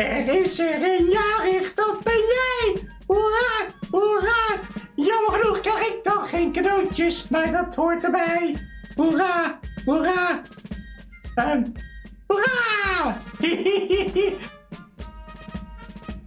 Er is er een jarig, dat ben jij! Hoera, hoera! Jammer genoeg krijg ik dan geen cadeautjes, maar dat hoort erbij. Hoera, hoera! en hoera!